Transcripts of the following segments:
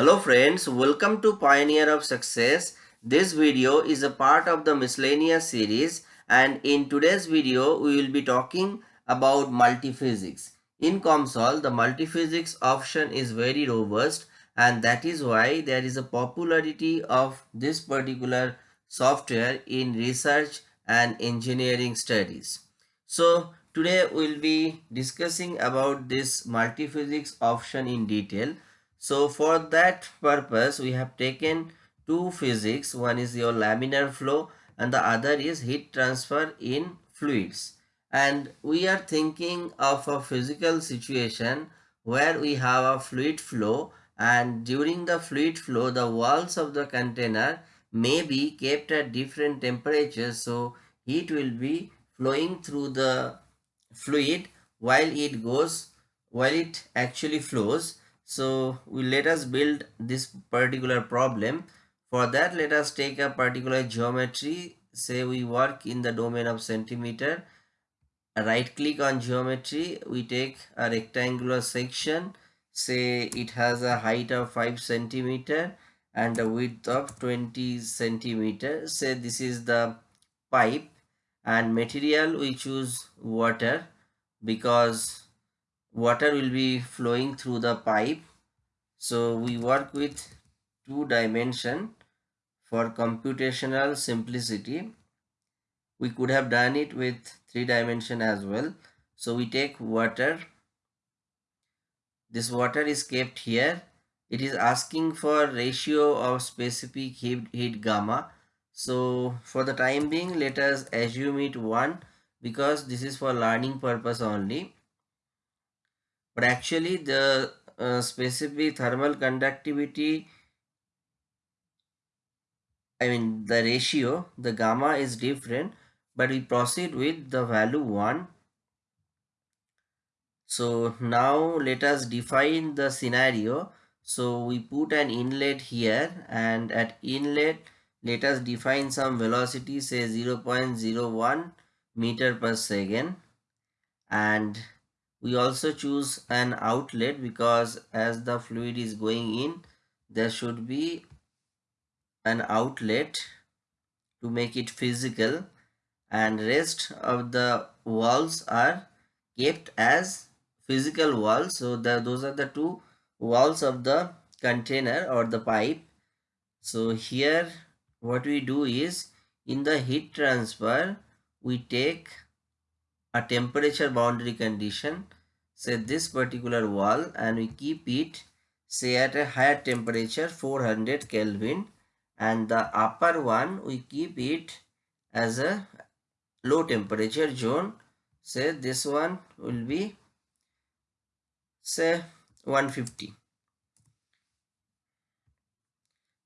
Hello friends, welcome to Pioneer of Success. This video is a part of the miscellaneous series and in today's video we will be talking about multiphysics. In COMSOL, the multiphysics option is very robust and that is why there is a popularity of this particular software in research and engineering studies. So today we will be discussing about this multiphysics option in detail. So for that purpose, we have taken two physics. One is your laminar flow and the other is heat transfer in fluids. And we are thinking of a physical situation where we have a fluid flow and during the fluid flow, the walls of the container may be kept at different temperatures. So heat will be flowing through the fluid while it goes, while it actually flows so we let us build this particular problem. For that, let us take a particular geometry. Say we work in the domain of centimeter. Right click on geometry. We take a rectangular section. Say it has a height of 5 centimeter and a width of 20 centimeter. Say this is the pipe and material we choose water because water will be flowing through the pipe so we work with two dimension for computational simplicity. We could have done it with three dimension as well. So we take water. This water is kept here. It is asking for ratio of specific heat, heat gamma. So for the time being let us assume it 1 because this is for learning purpose only. But actually the uh, specific thermal conductivity I mean the ratio the gamma is different but we proceed with the value 1 so now let us define the scenario. So we put an inlet here and at inlet let us define some velocity say 0 0.01 meter per second. And we also choose an outlet because as the fluid is going in there should be an outlet to make it physical. And rest of the walls are kept as physical walls. So the, those are the two walls of the container or the pipe. So here what we do is in the heat transfer we take a temperature boundary condition say this particular wall and we keep it say at a higher temperature 400 Kelvin and the upper one we keep it as a low temperature zone. Say this one will be say 150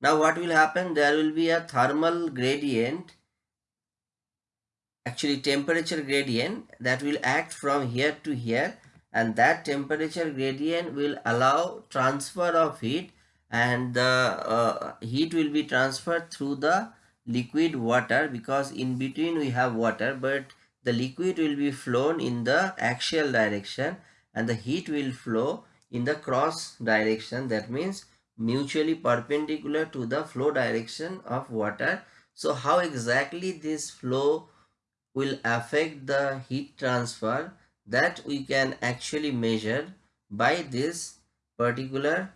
now what will happen? There will be a thermal gradient actually temperature gradient that will act from here to here and that temperature gradient will allow transfer of heat and the uh, heat will be transferred through the liquid water because in between we have water but the liquid will be flown in the axial direction and the heat will flow in the cross direction. That means mutually perpendicular to the flow direction of water. So how exactly this flow will affect the heat transfer that we can actually measure by this particular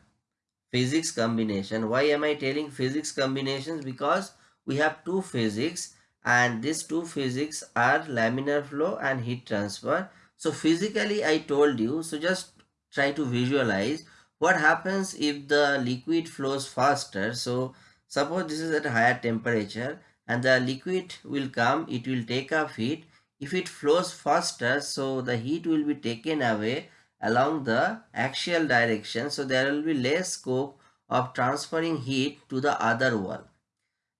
physics combination. Why am I telling physics combinations? Because we have two physics and these two physics are laminar flow and heat transfer. So physically I told you, so just try to visualize what happens if the liquid flows faster. So suppose this is at higher temperature and the liquid will come it will take up heat. If it flows faster so the heat will be taken away along the axial direction. So there will be less scope of transferring heat to the other wall.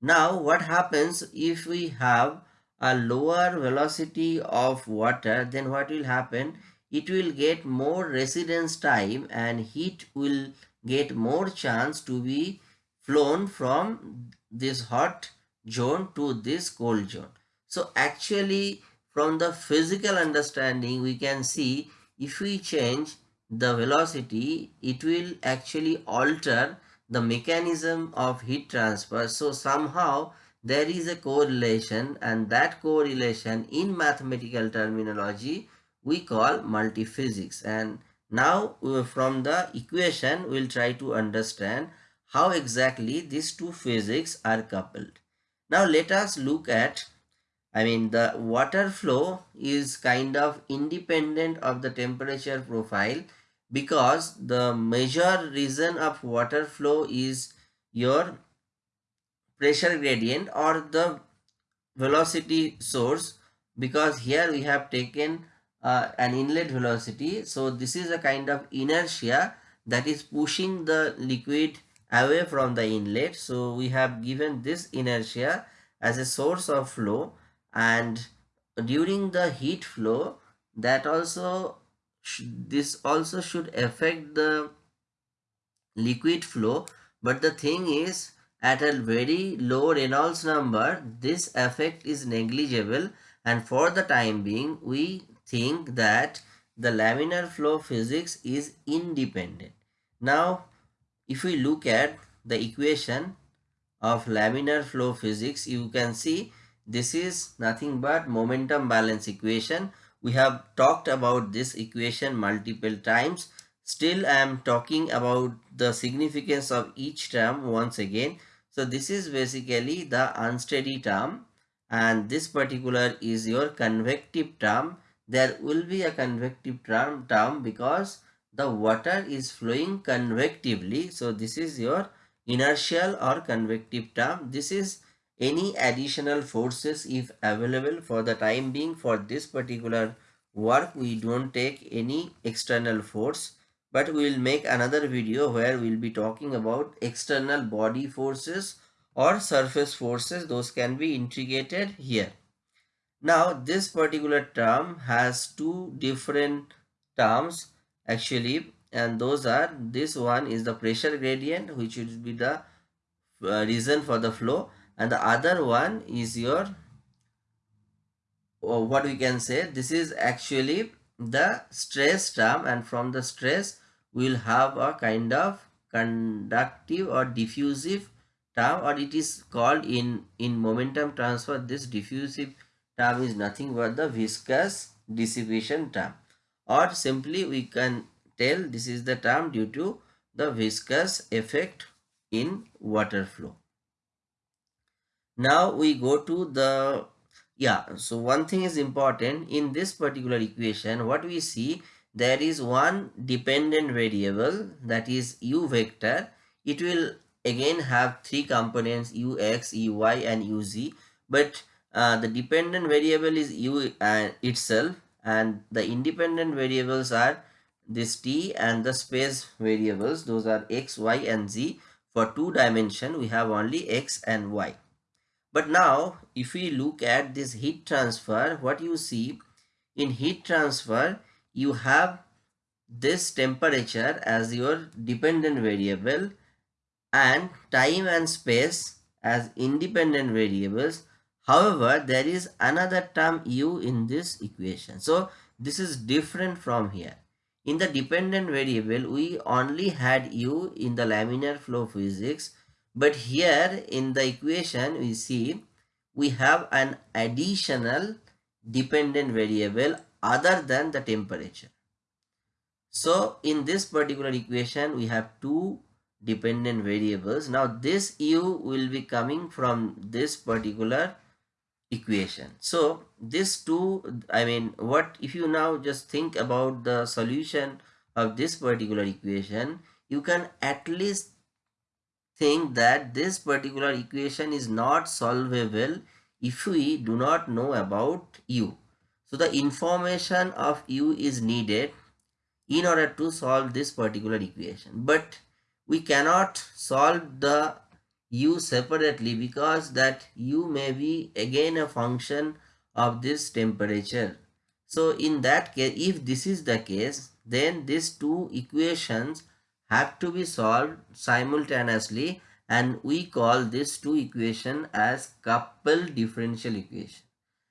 Now what happens if we have a lower velocity of water? Then what will happen? It will get more residence time and heat will get more chance to be flown from this hot zone to this cold zone. So actually from the physical understanding we can see if we change the velocity it will actually alter the mechanism of heat transfer. So somehow there is a correlation and that correlation in mathematical terminology we call multiphysics and now uh, from the equation we'll try to understand how exactly these two physics are coupled. Now let us look at I mean the water flow is kind of independent of the temperature profile because the major reason of water flow is your pressure gradient or the velocity source because here we have taken uh, an inlet velocity. So this is a kind of inertia that is pushing the liquid away from the inlet. So we have given this inertia as a source of flow and during the heat flow that also this also should affect the liquid flow. But the thing is at a very low Reynolds number this effect is negligible. And for the time being we think that the laminar flow physics is independent. Now if we look at the equation of laminar flow physics you can see this is nothing but momentum balance equation we have talked about this equation multiple times. Still, I am talking about the significance of each term once again. So this is basically the unsteady term and this particular is your convective term. There will be a convective term, term because the water is flowing convectively. So this is your inertial or convective term. This is any additional forces if available for the time being. For this particular work we don't take any external force. But we will make another video where we'll be talking about external body forces or surface forces. Those can be integrated here. Now this particular term has two different terms actually and those are this one is the pressure gradient which will be the uh, reason for the flow. And the other one is your or what we can say this is actually the stress term and from the stress we will have a kind of conductive or diffusive term or it is called in in momentum transfer this diffusive term is nothing but the viscous dissipation term or simply we can tell this is the term due to the viscous effect in water flow. Now we go to the yeah so one thing is important. In this particular equation what we see there is one dependent variable that is u vector. It will again have three components ux uy and uz but uh, the dependent variable is u uh, itself and the independent variables are this t and the space variables. Those are x y and z. For two dimension we have only x and y. But now if we look at this heat transfer, what you see in heat transfer, you have this temperature as your dependent variable and time and space as independent variables. However, there is another term u in this equation. So this is different from here. In the dependent variable, we only had u in the laminar flow physics but here in the equation we see we have an additional dependent variable other than the temperature. So in this particular equation we have two dependent variables. Now this u will be coming from this particular equation. So this two I mean what if you now just think about the solution of this particular equation you can at least think that this particular equation is not solvable if we do not know about u. So the information of u is needed in order to solve this particular equation. But we cannot solve the u separately because that u may be again a function of this temperature. So in that case, if this is the case, then these two equations have to be solved simultaneously and we call this two equation as coupled differential equation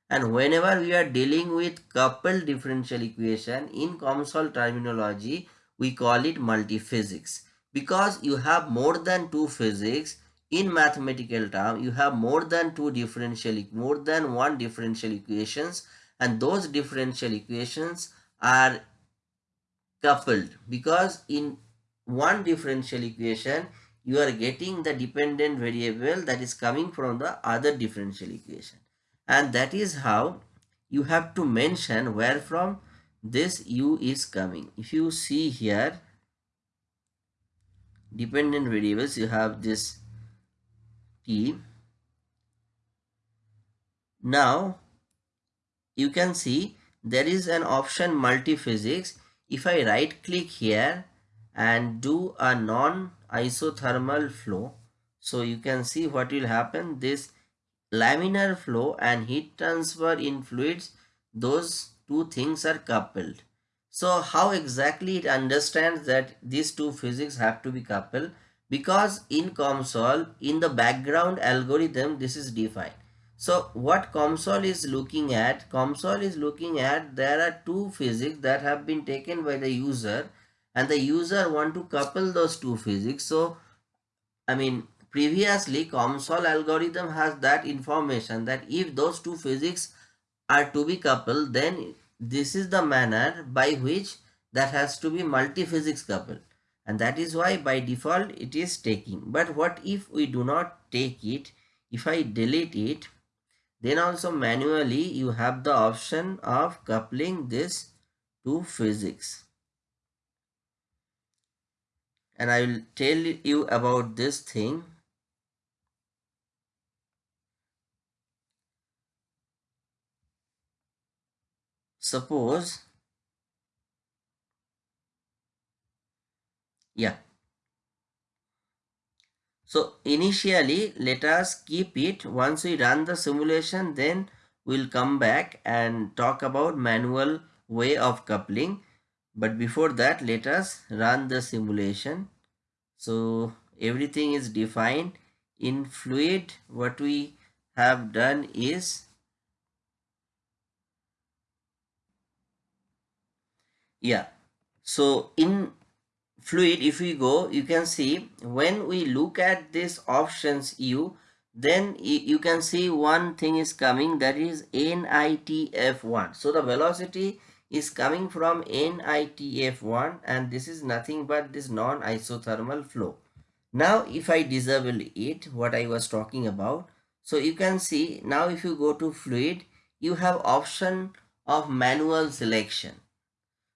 and whenever we are dealing with coupled differential equation in COMSOL terminology we call it multiphysics because you have more than two physics in mathematical term you have more than two differential more than one differential equations and those differential equations are coupled because in one differential equation you are getting the dependent variable that is coming from the other differential equation. And that is how you have to mention where from this u is coming. If you see here dependent variables you have this now you can see there is an option multi-physics. If I right click here and do a non-isothermal flow so you can see what will happen. This laminar flow and heat transfer in fluids those two things are coupled. So how exactly it understands that these two physics have to be coupled because in COMSOL in the background algorithm this is defined so what COMSOL is looking at, COMSOL is looking at there are two physics that have been taken by the user and the user want to couple those two physics. So I mean previously COMSOL algorithm has that information that if those two physics are to be coupled then this is the manner by which that has to be multi-physics coupled and that is why by default it is taking but what if we do not take it if I delete it then also manually you have the option of coupling this to physics. And I will tell you about this thing. Suppose, yeah, so initially let us keep it. Once we run the simulation then we'll come back and talk about manual way of coupling. But before that let us run the simulation. So everything is defined. In fluid what we have done is yeah. So in fluid. If we go you can see when we look at this options u then you can see one thing is coming that is nitf1 so the velocity is coming from nitf1 and this is nothing but this non-isothermal flow. Now if i disable it what i was talking about so you can see now if you go to fluid you have option of manual selection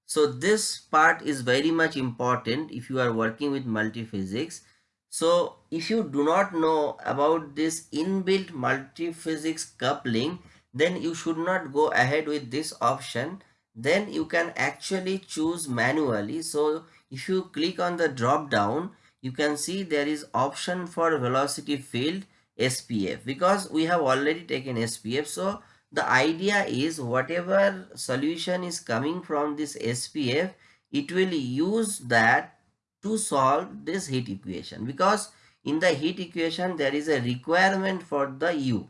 so this part is very much important if you are working with multiphysics. So if you do not know about this inbuilt multiphysics coupling, then you should not go ahead with this option. Then you can actually choose manually. So if you click on the drop down, you can see there is option for velocity field SPF because we have already taken SPF. So the idea is whatever solution is coming from this SPF, it will use that to solve this heat equation because in the heat equation there is a requirement for the U.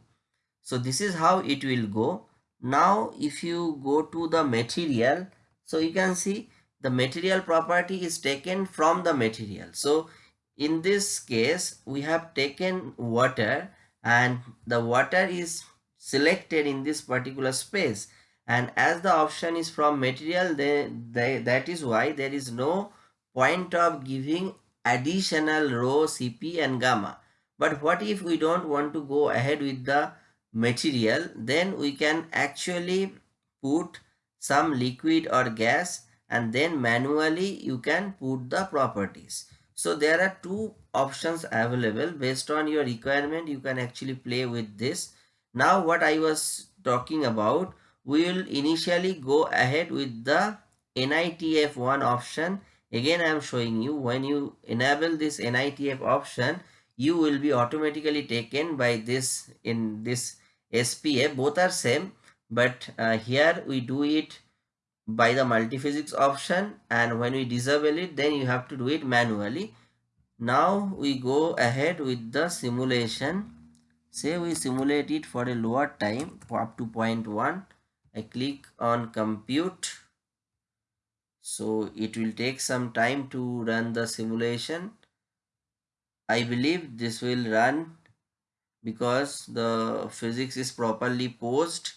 So this is how it will go. Now if you go to the material, so you can see the material property is taken from the material. So in this case we have taken water and the water is selected in this particular space. And as the option is from material then that is why there is no point of giving additional rho cp and gamma. But what if we don't want to go ahead with the material? Then we can actually put some liquid or gas and then manually you can put the properties. So there are two options available. Based on your requirement you can actually play with this now what I was talking about, we will initially go ahead with the NITF1 option. Again, I am showing you when you enable this NITF option, you will be automatically taken by this in this SPA. Both are same, but uh, here we do it by the multiphysics option and when we disable it, then you have to do it manually. Now we go ahead with the simulation say we simulate it for a lower time up to 0.1 I click on compute so it will take some time to run the simulation I believe this will run because the physics is properly posed.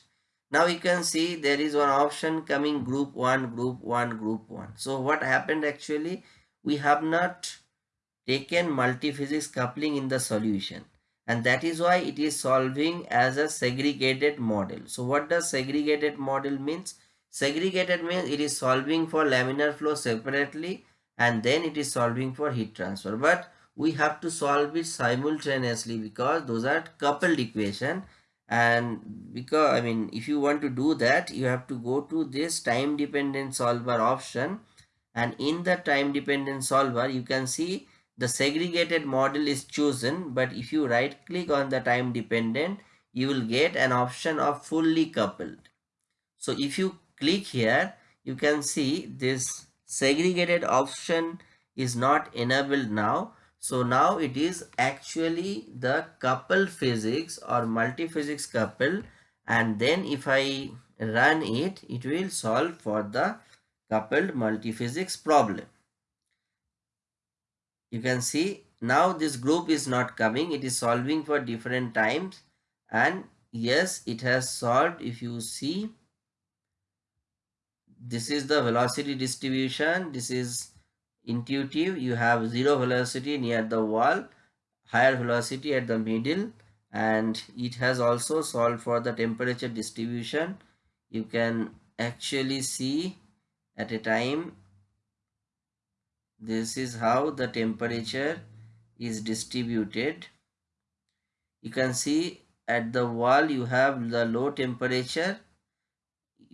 Now you can see there is one option coming group 1, group 1, group 1. So what happened actually? We have not taken multi-physics coupling in the solution and that is why it is solving as a segregated model. So what does segregated model means? Segregated means it is solving for laminar flow separately and then it is solving for heat transfer. But we have to solve it simultaneously because those are coupled equation and because I mean if you want to do that you have to go to this time dependent solver option and in the time dependent solver you can see the segregated model is chosen but if you right click on the time dependent you will get an option of fully coupled so if you click here you can see this segregated option is not enabled now so now it is actually the coupled physics or multi physics coupled and then if I run it, it will solve for the coupled multi physics problem. You can see now this group is not coming. It is solving for different times. And yes, it has solved. If you see this is the velocity distribution. This is intuitive. You have zero velocity near the wall higher velocity at the middle. And it has also solved for the temperature distribution. You can actually see at a time this is how the temperature is distributed. You can see at the wall you have the low temperature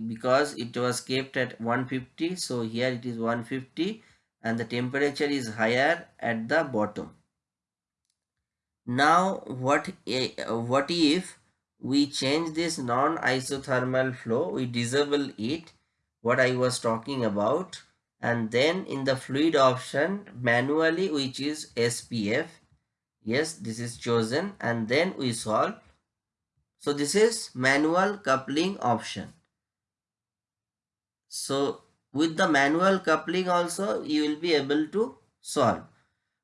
because it was kept at 150 so here it is 150 and the temperature is higher at the bottom. Now what, eh, what if we change this non-isothermal flow, we disable it, what I was talking about and then in the fluid option manually which is SPF, yes this is chosen. And then we solve. So this is manual coupling option. So with the manual coupling also you will be able to solve.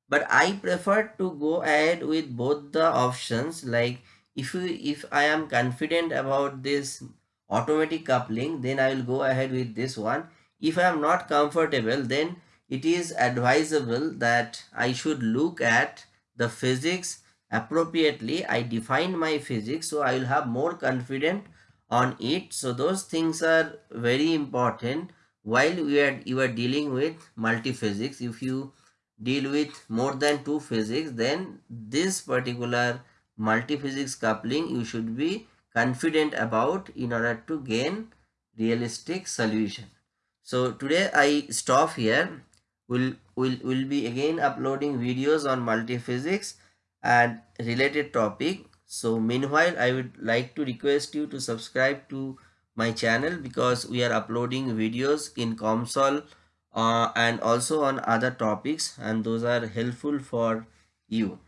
But i prefer to go ahead with both the options. Like if you if i am confident about this automatic coupling then i will go ahead with this one if i am not comfortable then it is advisable that i should look at the physics appropriately. I define my physics so i will have more confidence on it. So those things are very important while we are you are dealing with multi-physics. If you deal with more than two physics then this particular multi-physics coupling you should be confident about in order to gain realistic solution so today i stop here we'll will will be again uploading videos on multi-physics and related topic so meanwhile i would like to request you to subscribe to my channel because we are uploading videos in COMSOL uh, and also on other topics and those are helpful for you.